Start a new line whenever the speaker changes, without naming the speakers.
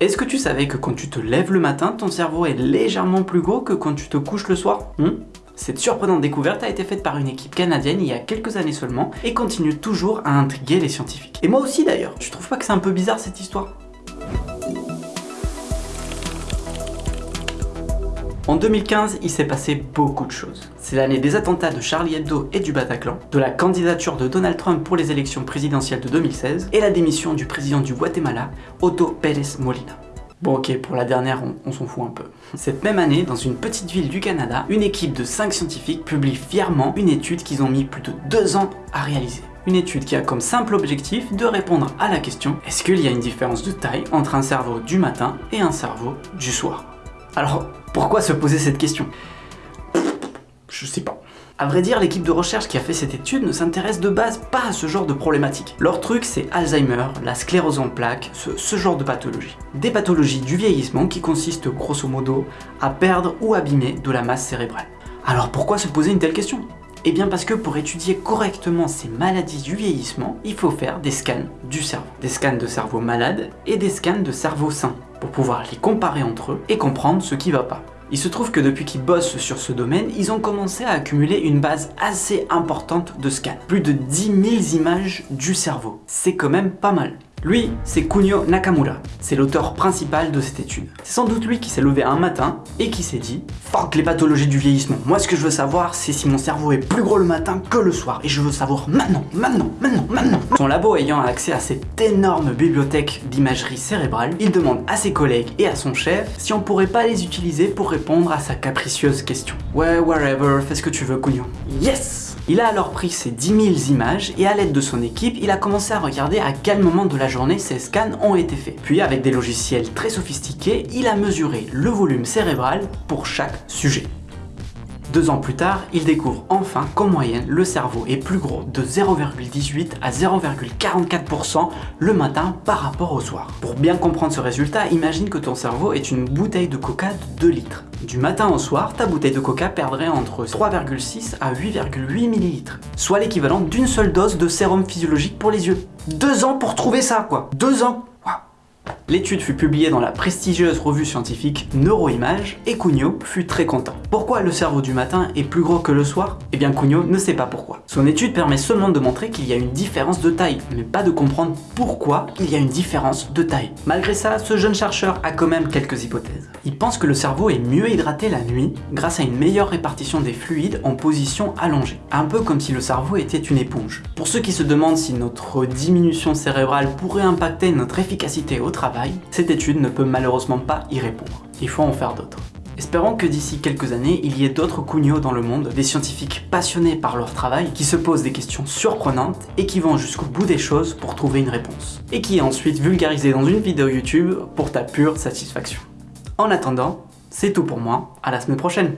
Est-ce que tu savais que quand tu te lèves le matin, ton cerveau est légèrement plus gros que quand tu te couches le soir hmm Cette surprenante découverte a été faite par une équipe canadienne il y a quelques années seulement et continue toujours à intriguer les scientifiques. Et moi aussi d'ailleurs, tu trouves pas que c'est un peu bizarre cette histoire? En 2015, il s'est passé beaucoup de choses. C'est l'année des attentats de Charlie Hebdo et du Bataclan, de la candidature de Donald Trump pour les élections présidentielles de 2016 et la démission du président du Guatemala, Otto Pérez Molina. Bon ok, pour la dernière, on, s'en fout un peu. Cette même année, dans une petite ville du Canada, une équipe de 5 scientifiques publie fièrement une étude qu'ils ont mis plus de 2 ans à réaliser. Une étude qui a comme simple objectif de répondre à la question est-ce qu'il y a une différence de taille entre un cerveau du matin et un cerveau du soir? Alors, pourquoi se poser cette question? Je sais pas. A vrai dire, l'équipe de recherche qui a fait cette étude ne s'intéresse de base pas à ce genre de problématique. Leur truc, c'est Alzheimer, la sclérose en plaques, ce, genre de pathologie. Des pathologies du vieillissement qui consistent grosso modo à perdre ou abîmer de la masse cérébrale. Alors pourquoi se poser une telle question? Eh bien parce que pour étudier correctement ces maladies du vieillissement, il faut faire des scans du cerveau. Des scans de cerveau malade et des scans de cerveau sain, pour pouvoir les comparer entre eux et comprendre ce qui va pas. Il se trouve que depuis qu'ils bossent sur ce domaine, ils ont commencé à accumuler une base assez importante de scans. Plus de 10 000 images du cerveau. C'est quand même pas mal. Lui, c'est Kunio Nakamura. C'est l'auteur principal de cette étude. C'est sans doute lui qui s'est levé un matin et qui s'est dit « Fuck les pathologies du vieillissement. Moi, ce que je veux savoir, c'est si mon cerveau est plus gros le matin que le soir. Et je veux savoir maintenant, maintenant, maintenant, maintenant. » Son labo ayant accès à cette énorme bibliothèque d'imagerie cérébrale, il demande à ses collègues et à son chef si on pourrait pas les utiliser pour répondre à sa capricieuse question. Ouais, whatever, fais ce que tu veux, Kunio. Yes il a alors pris ces 10 000 images et à l'aide de son équipe, il a commencé à regarder à quel moment de la journée ces scans ont été faits. Puis avec des logiciels très sophistiqués, il a mesuré le volume cérébral pour chaque sujet. Deux ans plus tard, il découvre enfin qu'en moyenne, le cerveau est plus gros de 0,18 à 0,44% le matin par rapport au soir. Pour bien comprendre ce résultat, imagine que ton cerveau est une bouteille de coca de 2 litres. Du matin au soir, ta bouteille de coca perdrait entre 3,6 à 8,8 ml, soit l'équivalent d'une seule dose de sérum physiologique pour les yeux. Deux ans pour trouver ça quoi Deux ans L'étude fut publiée dans la prestigieuse revue scientifique Neuroimage et Cugno fut très content. Pourquoi le cerveau du matin est plus gros que le soir? Eh bien Cugno ne sait pas pourquoi. Son étude permet seulement de montrer qu'il y a une différence de taille, mais pas de comprendre pourquoi il y a une différence de taille. Malgré ça, ce jeune chercheur a quand même quelques hypothèses. Il pense que le cerveau est mieux hydraté la nuit grâce à une meilleure répartition des fluides en position allongée. Un peu comme si le cerveau était une éponge. Pour ceux qui se demandent si notre diminution cérébrale pourrait impacter notre efficacité au cette étude ne peut malheureusement pas y répondre. Il faut en faire d'autres. Espérons que d'ici quelques années, il y ait d'autres Cugno dans le monde, des scientifiques passionnés par leur travail, qui se posent des questions surprenantes et qui vont jusqu'au bout des choses pour trouver une réponse. Et qui est ensuite vulgarisé dans une vidéo YouTube pour ta pure satisfaction. En attendant, c'est tout pour moi, à la semaine prochaine